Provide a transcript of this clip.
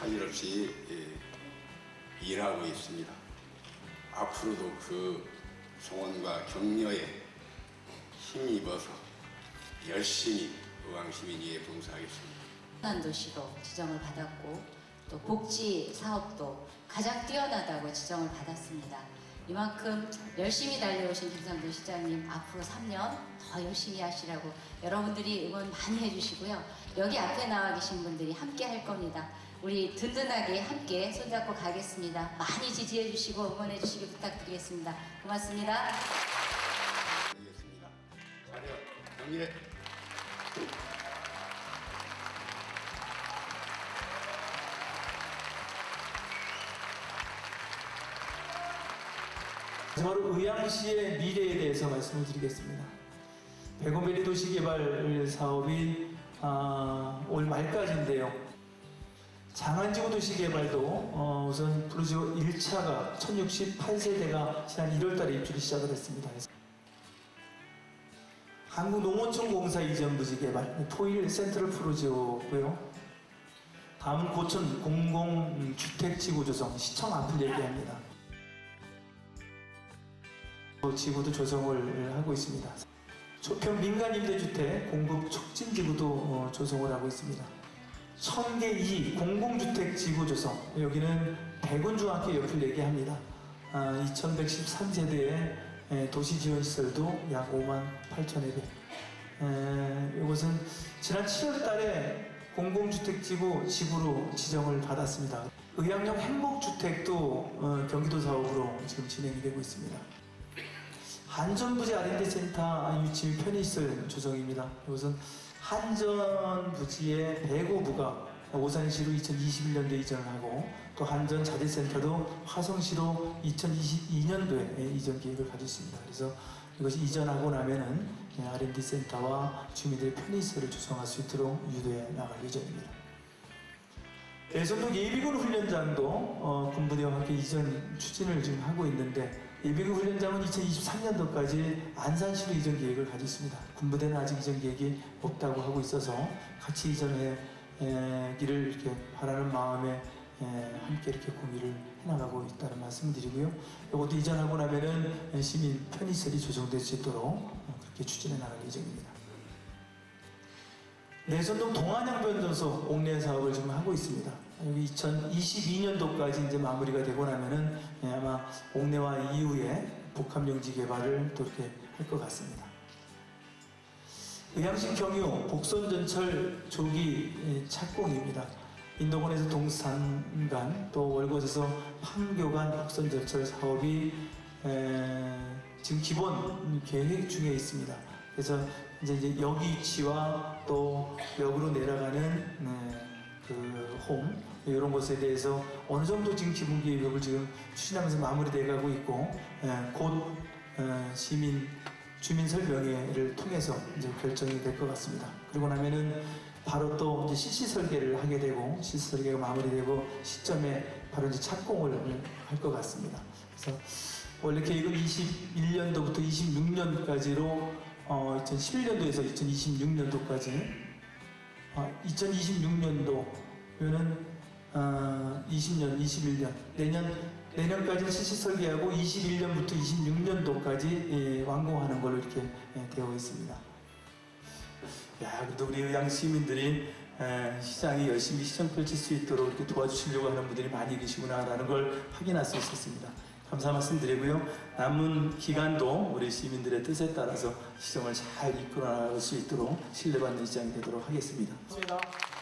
사일 없이 예, 일하고 있습니다. 앞으로도 그 소원과 격려에 힘입어서 열심히 의왕시민위에 봉사하겠습니다. 한 도시로 지정을 받았고 또 복지 사업도 가장 뛰어나다고 지정을 받았습니다. 이만큼 열심히 달려오신 김상도 시장님 앞으로 3년 더 열심히 하시라고 여러분들이 응원 많이 해주시고요. 여기 앞에 나와 계신 분들이 함께 할 겁니다. 우리 든든하게 함께 손잡고 가겠습니다. 많이 지지해 주시고 응원해 주시기 부탁드리겠습니다. 고맙습니다. 드리겠습니다. 자료 경례. 마지막으로 의왕시의 미래에 대해서 말씀을 드리겠습니다. 백오베리 도시개발 사업이 아, 올 말까지인데요. 장안지구 도시개발도 어, 우선 프로지오 1차가 1068세대가 지난 1월달에 입주를 시작을 했습니다. 한국농어촌 공사 이전 부지 개발 토일 센트럴 프로지오고요. 다음은 고천 공공주택지구 조성 시청 앞을 얘기합니다. 지구도 조성을 하고 있습니다. 조평 민간 임대주택 공급 촉진 지구도 어, 조성을 하고 있습니다. 청계 2 공공주택 지구 조성 여기는 백운중학교 옆을 얘기합니다. 아, 2113세대의 도시 지원 시설도 약 5만 8천여 개. 이것은 지난 7월 달에 공공주택지구 지구로 지정을 받았습니다. 의학용 행복주택도 어, 경기도 사업으로 지금 진행이 되고 있습니다. 한전부지 R&D 센터 유치 편의시설 조성입니다. 이것은 한전부지의 배고부가 오산시로 2021년도에 이전을 하고 또 한전 자재센터도 화성시로 2022년도에 이전 계획을 가지고 있습니다. 그래서 이것이 이전하고 나면은 R&D 센터와 주민들의 편의시설을 조성할 수 있도록 유도해 나갈 예정입니다. 대선동 예비군 훈련장도 어, 군부대와 함께 이전 추진을 지금 하고 있는데 예비군 훈련장은 2023년도까지 안산시로 이전 계획을 가지고 있습니다. 군부대는 아직 이전 계획이 없다고 하고 있어서 같이 이전해 에, 기를 이렇게 바라는 마음에 에, 함께 이렇게 공유를 해나가고 있다는 말씀을 드리고요. 이것도 이전하고 나면은 시민 편의시설이 조성될 수 있도록 어, 그렇게 추진해 나갈 예정입니다. 내선동 동안양변 전소 옥내 사업을 지금 하고 있습니다. 여기 2022년도까지 이제 마무리가 되고 나면은 예, 아마 옥내와 이후에 복합용지 개발을 또 이렇게 할 것 같습니다. 의왕시 경유 복선전철 조기 예, 착공입니다. 인도권에서 동산간 또 월곶에서 판교간 복선전철 사업이 에, 지금 기본 계획 중에 있습니다. 그래서 이제, 이제 역 위치와 또 역으로 내려가는 네, 그홈 이런 것에 대해서 어느 정도 지금 기본 계획을 지금 추진하면서 마무리돼 가고 있고 에, 곧 에, 시민 주민 설명회를 통해서 이제 결정이 될 것 같습니다. 그리고 나면은 바로 또 이제 실시 설계를 하게 되고 실시 설계가 마무리되고 시점에 바로 이제 착공을 할 것 같습니다. 그래서 원래 계획은 21년도부터 26년까지로 어, 2011년도에서 2026년도까지 어, 2026년도면은 어, 20년, 21년 내년 내년까지 실시 설계하고 21년부터 26년도까지 예, 완공하는 걸로 이렇게 예, 되어 있습니다. 야, 그래도 우리 의양 시민들이 에, 시장이 열심히 시장 펼칠 수 있도록 이렇게 도와주시려고 하는 분들이 많이 계시구나라는 걸 확인할 수 있었습니다. 감사 말씀드리고요. 남은 기간도 우리 시민들의 뜻에 따라서 시정을 잘 이끌어 나갈 수 있도록 신뢰받는 시장이 되도록 하겠습니다. 고맙습니다.